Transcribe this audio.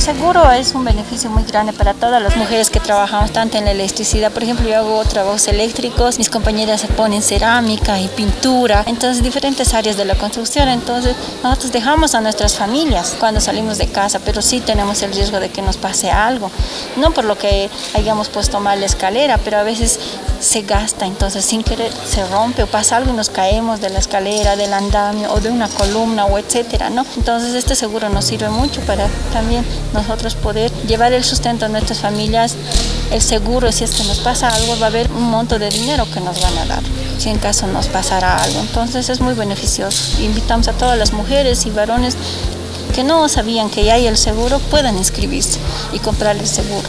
Seguro es un beneficio muy grande para todas las mujeres que trabajamos tanto en la electricidad. Por ejemplo, yo hago trabajos eléctricos, mis compañeras ponen cerámica y pintura, entonces diferentes áreas de la construcción. Entonces nosotros dejamos a nuestras familias cuando salimos de casa, pero sí tenemos el riesgo de que nos pase algo. No por lo que hayamos puesto mal la escalera, pero a veces se gasta, entonces sin querer se rompe o pasa algo y nos caemos de la escalera, del andamio o de una columna o etcétera, ¿no? Entonces este seguro nos sirve mucho para también nosotros poder llevar el sustento a nuestras familias. El seguro, si es que nos pasa algo, va a haber un monto de dinero que nos van a dar, si en caso nos pasara algo. Entonces es muy beneficioso. Invitamos a todas las mujeres y varones que no sabían que ya hay el seguro, puedan inscribirse y comprar el seguro.